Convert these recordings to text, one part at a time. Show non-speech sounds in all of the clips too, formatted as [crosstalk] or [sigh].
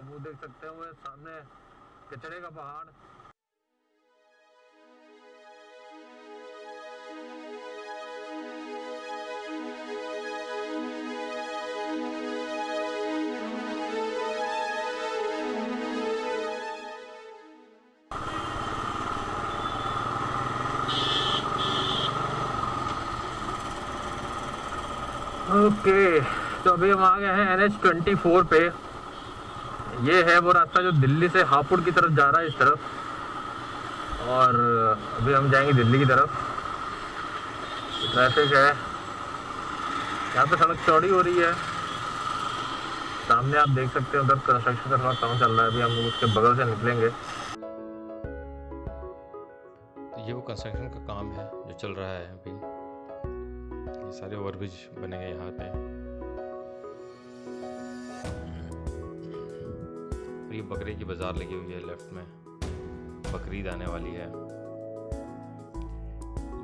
अब वो देख सकते हैं वो सामने कचरे का पहाड़। ओके okay, तो अभी हम आ गए हैं एन एच ट्वेंटी फोर पे। ये है वो रास्ता जो दिल्ली से हापुड़ की तरफ़ जा रहा है इस तरफ़। और अभी हम जाएँगे दिल्ली की तरफ़। ट्रैफ़िक है। यहाँ पे सड़क चौड़ी हो रही है। सामने आप देख सकते हैं, उधर कंस्ट्रक्शन का थोड़ा काम चल रहा है। अभी हम उसके बगल से निकलेंगे। तो ये वो कंस्ट्रक्शन का काम है जो चल रहा है अभी। ये सारे ओवरब्रिज बनेंगे यहाँ पे। और ये बकरे की बाज़ार लगी हुई है लेफ़्ट में। बकरीद आने वाली है।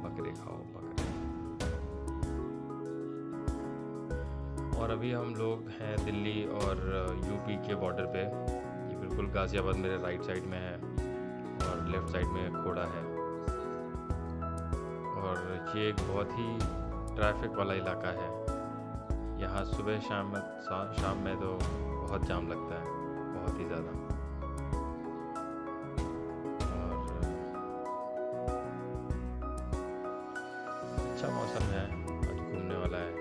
बकरे खाओ, बकरे। और अभी हम लोग हैं दिल्ली और यूपी के बॉर्डर पे। ये बिल्कुल गाज़ियाबाद मेरे राइट साइड में है और लेफ़्ट साइड में खोड़ा है। और ये एक बहुत ही ट्रैफ़िक वाला इलाका है। यहाँ सुबह शाम में शाम में तो बहुत जाम लगता है। बहुत ही ज़्यादा। और अच्छा मौसम है, आज घूमने वाला है।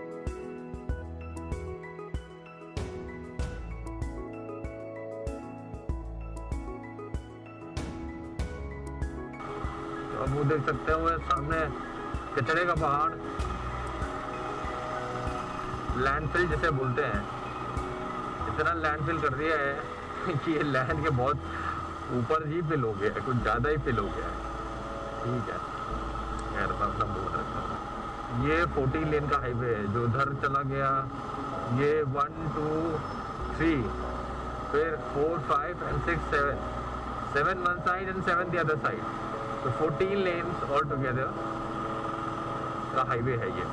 तो अब वो देख सकते हैं सामने कचरे का पहाड़। लैंडफिल जिसे बोलते हैं। इतना लैंडफिल कर दिया है। कि [laughs] ये लैंड के बहुत ऊपर ही फिल हो गया है, कुछ ज़्यादा ही फिल हो गया है। ठीक है। खैर अपना बोल रखता हूँ। ये फोर्टीन लेन का हाईवे है, जो उधर चला गया, ये वन टू थ्री फिर four five and six seven seven one side and seven the other side तो फोर्टीन लेन्स ऑल टुगेदर का हाईवे है ये।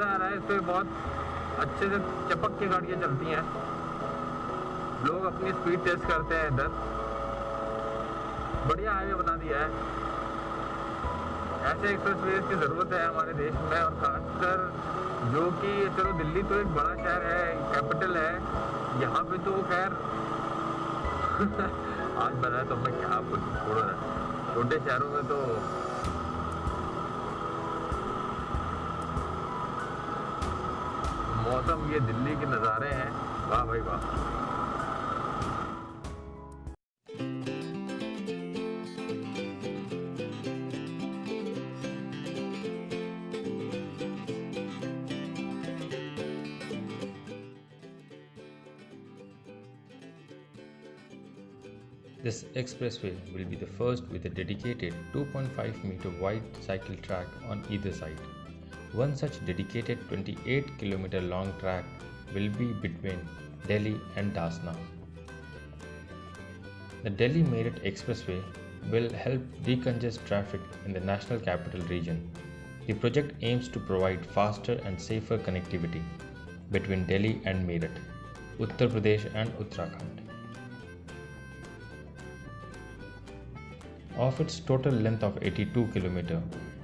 मज़ा आ रहा है इस पे बहुत अच्छे से चपक के गाड़ियाँ चलती हैं। लोग अपनी स्पीड टेस्ट करते हैं इधर। बढ़िया हाईवे बना दिया है। ऐसे एक्सप्रेस की ज़रूरत है हमारे देश में और खासकर जो कि, चलो दिल्ली तो एक बड़ा शहर है कैपिटल है। यहाँ पे तो खैर, [laughs] आज बनाया तो मैं क्या कुछ छोड़ो छोटे शहरों में तो मौसम ये दिल्ली के नज़ारे हैं वाह भाई वाह This expressway will be the first with a dedicated 2.5 meter wide cycle track on either side. One such dedicated 28 km long track will be between Delhi and Dasna. The Delhi Meerut Expressway will help decongest traffic in the national capital region. The project aims to provide faster and safer connectivity between Delhi and Meerut, Uttar Pradesh and Uttarakhand. Of its total length of 82 km,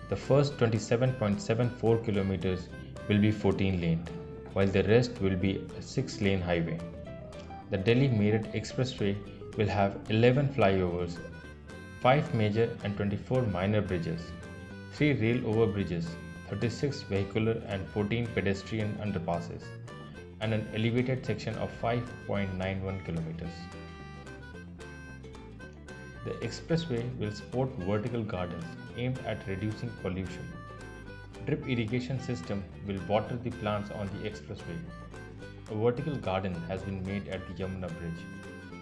the first 27.74 km will be 14 laned, while the rest will be a 6 lane highway. The Delhi Meerut Expressway will have 11 flyovers, 5 major and 24 minor bridges, 3 rail over bridges, 36 vehicular and 14 pedestrian underpasses, and an elevated section of 5.91 kilometers. The expressway will support vertical gardens aimed at reducing pollution. Drip irrigation system will water the plants on the expressway. A vertical garden has been made at the Yamuna bridge.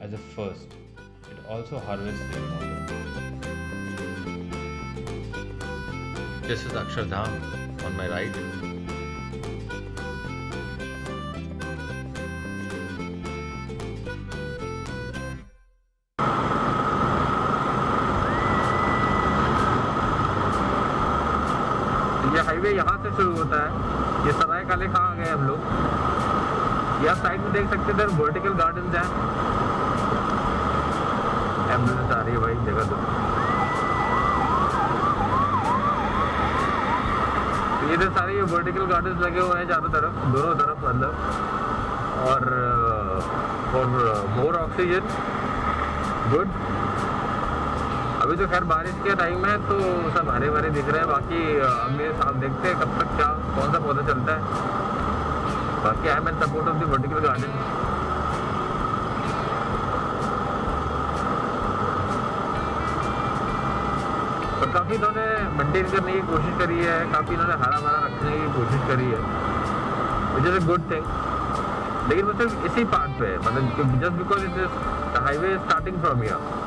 As a first, it also harvests rainwater. This is Akshardham on my right. Highway यहाँ से शुरू होता है। ये सराय काले खा गए हम लोग? यहाँ साइड में देख सकते इधर वर्टिकल गार्डन है। एंबुलेंस आ रही है भाई, जगह दो तो ये इधर सारे वर्टिकल गार्डन लगे हुए हैं चारों तरफ़, दोनों तरफ़ मतलब और फॉर मोर ऑक्सीजन गुड अभी तो खैर बारिश के टाइम है तो सब हरे भरे दिख रहे हैं। बाकी अगले साल देखते हैं कब तक क्या, कौन सा पौधा चलता है। बाकी I am support of the vertical garden और काफ़ी इन्होंने मेंटेन करने की कोशिश करी है, काफ़ी इन्होंने हरा भरा रखने की कोशिश करी है which is a good thing लेकिन वो सिर्फ़ इसी पार्ट पे है मतलब just because it is highway starting from here